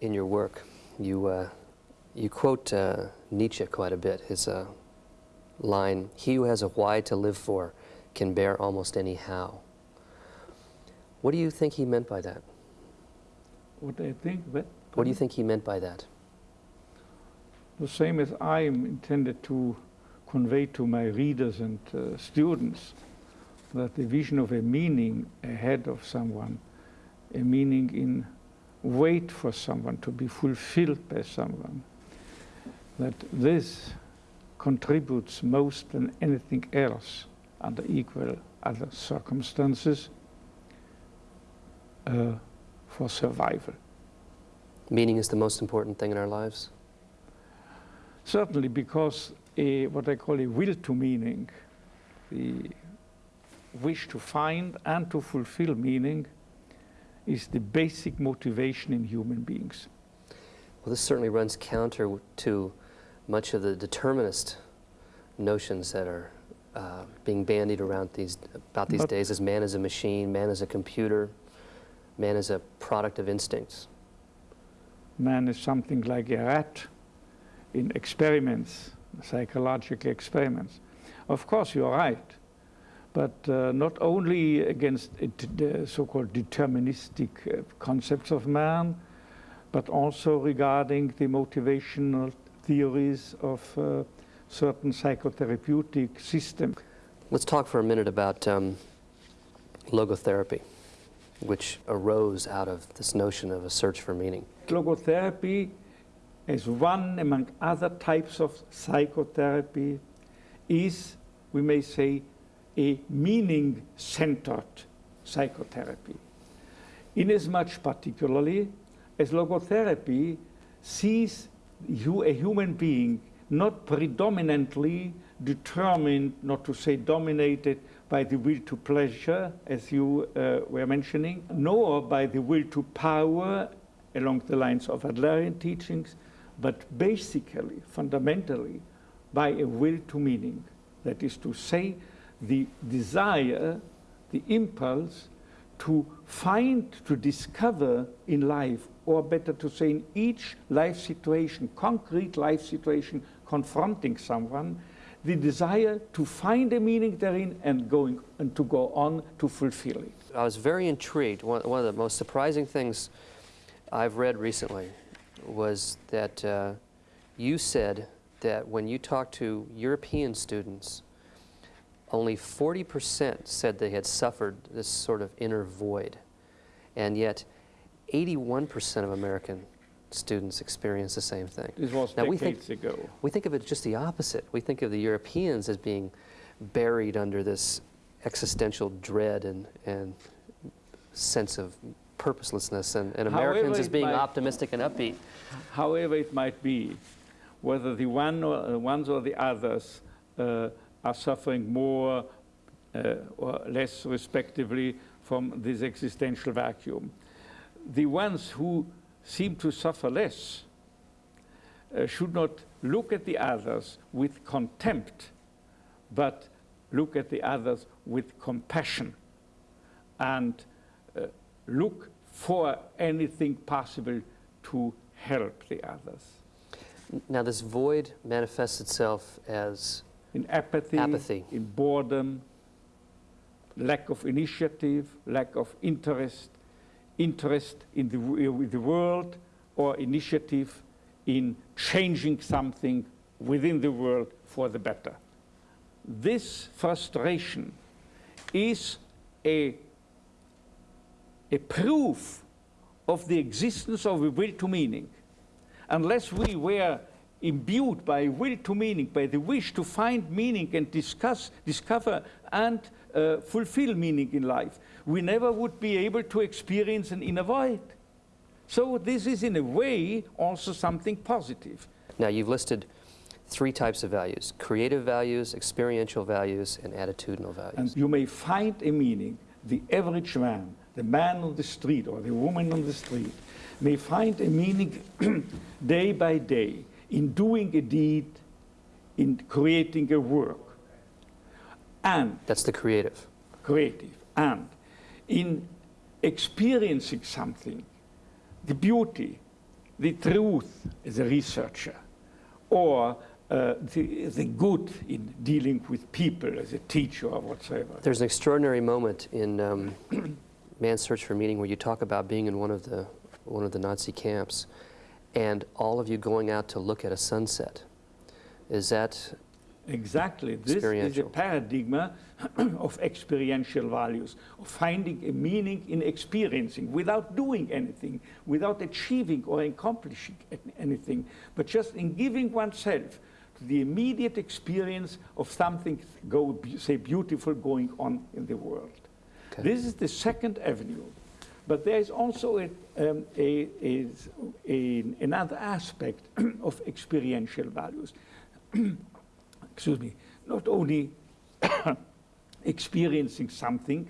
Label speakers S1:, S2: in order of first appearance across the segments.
S1: in your work, you, uh, you quote uh, Nietzsche quite a bit. His uh, line, he who has a why to live for can bear almost any how. What do you think he meant by that?
S2: What I think, what?
S1: What do you think he meant by that?
S2: The same as I am intended to convey to my readers and uh, students, that the vision of a meaning ahead of someone, a meaning in wait for someone, to be fulfilled by someone, that this contributes most than anything else under equal other circumstances uh, for survival.
S1: Meaning is the most important thing in our lives?
S2: Certainly because a, what I call a will to meaning, the wish to find and to fulfill meaning is the basic motivation in human beings.
S1: Well, this certainly runs counter to much of the determinist notions that are uh, being bandied around these, about these but days as man is a machine, man is a computer, man is a product of instincts.
S2: Man is something like a rat in experiments, psychological experiments. Of course, you're right, but uh, not only against the so-called deterministic uh, concepts of man, but also regarding the motivational theories of uh, certain psychotherapeutic systems.
S1: Let's talk for a minute about um, logotherapy, which arose out of this notion of a search for meaning.
S2: Logotherapy as one among other types of psychotherapy is, we may say, a meaning-centered psychotherapy. Inasmuch particularly as logotherapy sees you, a human being not predominantly determined, not to say dominated, by the will to pleasure, as you uh, were mentioning, nor by the will to power along the lines of Adlerian teachings, but basically, fundamentally, by a will to meaning. That is to say, the desire, the impulse to find, to discover in life, or better to say, in each life situation, concrete life situation, confronting someone, the desire to find a meaning therein and going and to go on to fulfill it.
S1: I was very intrigued. One, one of the most surprising things I've read recently was that uh, you said that when you talk to European students, only 40% said they had suffered this sort of inner void. And yet, 81% of American students experience the same thing.
S2: This was now, decades we think, ago.
S1: We think of it just the opposite. We think of the Europeans as being buried under this existential dread and, and sense of purposelessness, and, and Americans as being might, optimistic and upbeat.
S2: However it might be, whether the one or, uh, ones or the others uh, are suffering more uh, or less respectively from this existential vacuum. The ones who seem to suffer less uh, should not look at the others with contempt, but look at the others with compassion and uh, look for anything possible to help the others.
S1: Now this void manifests itself as
S2: in apathy,
S1: apathy,
S2: in boredom, lack of initiative, lack of interest, interest in the, with the world, or initiative in changing something within the world for the better. This frustration is a, a proof of the existence of a will to meaning. Unless we were imbued by will to meaning, by the wish to find meaning and discuss, discover and uh, fulfill meaning in life, we never would be able to experience an inner void. So this is in a way also something positive.
S1: Now you've listed three types of values, creative values, experiential values, and attitudinal values.
S2: And you may find a meaning, the average man, the man on the street or the woman on the street, may find a meaning day by day in doing a deed, in creating a work. And
S1: that's the creative.
S2: Creative. And in experiencing something, the beauty, the truth as a researcher or uh, the, the good in dealing with people as a teacher or whatsoever.
S1: There's an extraordinary moment in um, Man's Search for Meaning where you talk about being in one of the one of the Nazi camps, and all of you going out to look at a sunset. Is that
S2: Exactly. This is a paradigm of experiential values, of finding a meaning in experiencing without doing anything, without achieving or accomplishing anything, but just in giving oneself to the immediate experience of something, go, say, beautiful going on in the world.
S1: Okay.
S2: This is the second avenue. But there is also a, um, a, a, another aspect of experiential values. Excuse me, not only experiencing something,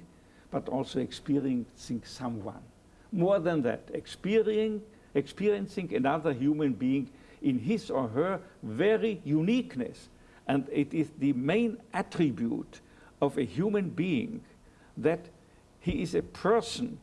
S2: but also experiencing someone. More than that, experiencing, experiencing another human being in his or her very uniqueness. And it is the main attribute of a human being that he is a person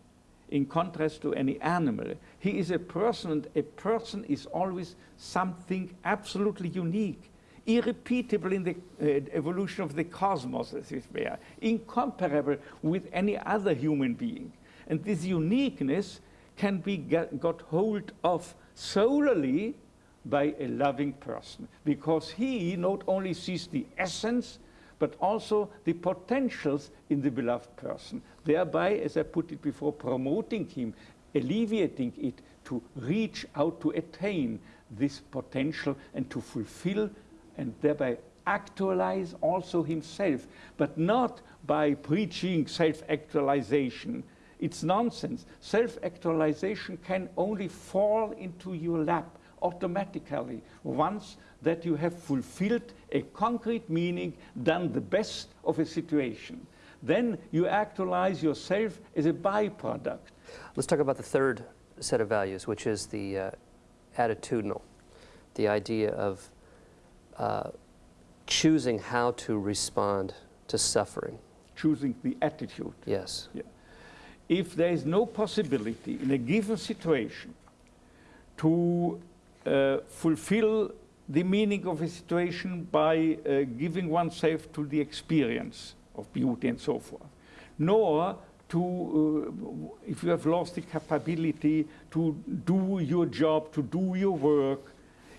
S2: in contrast to any animal. He is a person, and a person is always something absolutely unique, irrepeatable in the uh, evolution of the cosmos, as it were, incomparable with any other human being. And this uniqueness can be get, got hold of solely by a loving person, because he not only sees the essence, but also the potentials in the beloved person, thereby, as I put it before, promoting him, alleviating it to reach out to attain this potential and to fulfill and thereby actualize also himself, but not by preaching self actualization. It's nonsense. Self actualization can only fall into your lap automatically once that you have fulfilled a concrete meaning, done the best of a situation. Then you actualize yourself as a byproduct.
S1: Let's talk about the third set of values, which is the uh, attitudinal, the idea of uh, choosing how to respond to suffering.
S2: choosing the attitude.
S1: Yes. Yeah.
S2: If there is no possibility in a given situation to fulfill the meaning of a situation by uh, giving oneself to the experience of beauty and so forth, nor to, uh, if you have lost the capability to do your job, to do your work,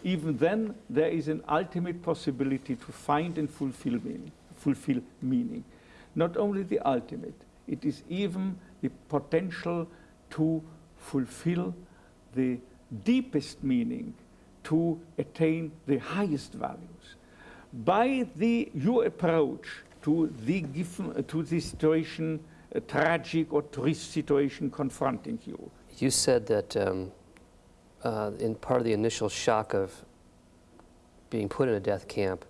S2: even then there is an ultimate possibility to find and fulfill meaning. Fulfill meaning. Not only the ultimate, it is even the potential to fulfill the deepest meaning, to attain the highest values. By the, your approach to the, given, to the situation, a tragic or triste situation confronting you,
S1: You said that um, uh, in part of the initial shock of being put in a death camp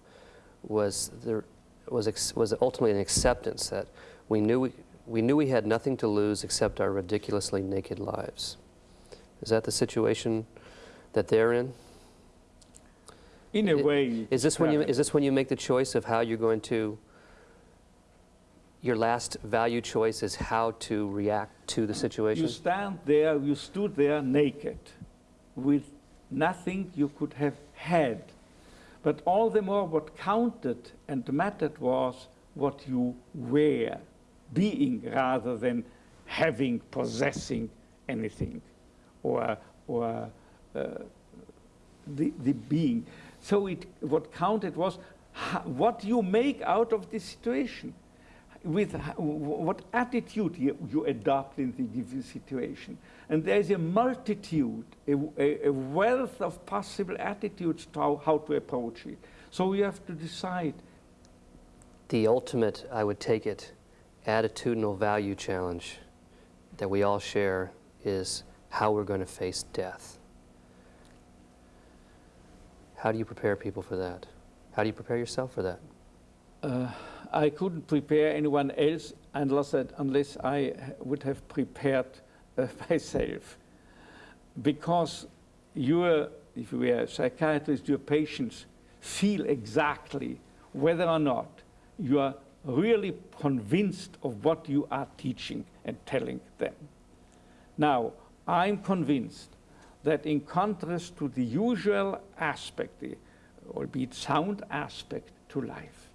S1: was there was was ultimately an acceptance that we knew we, we knew we had nothing to lose except our ridiculously naked lives. Is that the situation that they're in?
S2: in a way.
S1: Is this when you is this when you make the choice of how you're going to your last value choice is how to react to the situation?
S2: You stand there, you stood there naked, with nothing you could have had. But all the more what counted and mattered was what you were, being rather than having, possessing anything, or, or uh, the, the being. So it, what counted was what you make out of this situation with what attitude you, you adopt in the given situation. And there's a multitude, a, a- a wealth of possible attitudes to how, how to approach it. So you have to decide.
S1: the ultimate, I would take it, attitudinal value challenge that we all share is how we're going to face death. How do you prepare people for that? How do you prepare yourself for that?
S2: Uh, I couldn't prepare anyone else unless, I- unless I would have prepared uh, myself. Because your, if you were a psychiatrist, your patients feel exactly whether or not you are really convinced of what you are teaching and telling them. Now, I'm convinced that in contrast to the usual aspect, albeit sound aspect to life,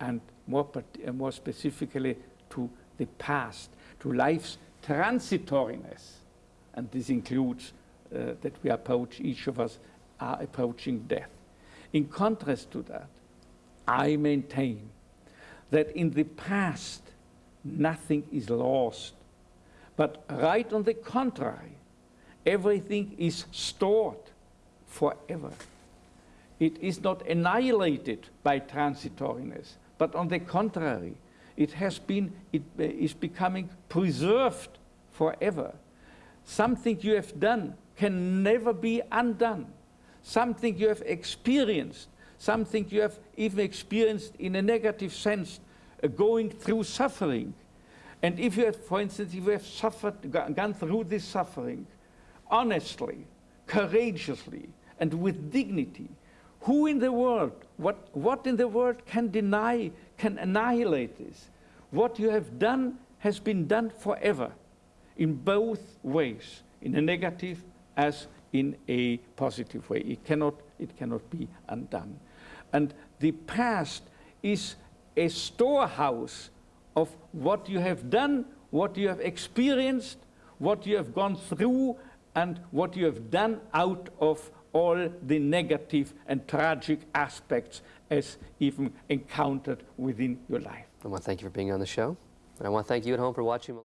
S2: and more, more specifically to the past, to life's transitoriness, and this includes uh, that we approach, each of us are approaching death. In contrast to that, I maintain that in the past, nothing is lost, but right on the contrary, everything is stored forever. It is not annihilated by transitoriness, but on the contrary, it has been, it uh, becoming preserved forever. Something you have done can never be undone. Something you have experienced, something you have even experienced in a negative sense, uh, going through suffering. And if you have, for instance, if you have suffered, gone through this suffering, honestly, courageously, and with dignity, who in the world, what, what in the world can deny, can annihilate this? What you have done has been done forever, in both ways, in a negative as in a positive way. It cannot, it cannot be undone. And the past is a storehouse of what you have done, what you have experienced, what you have gone through, and what you have done out of all the negative and tragic aspects as even encountered within your life.
S1: I want to thank you for being on the show. And I want to thank you at home for watching.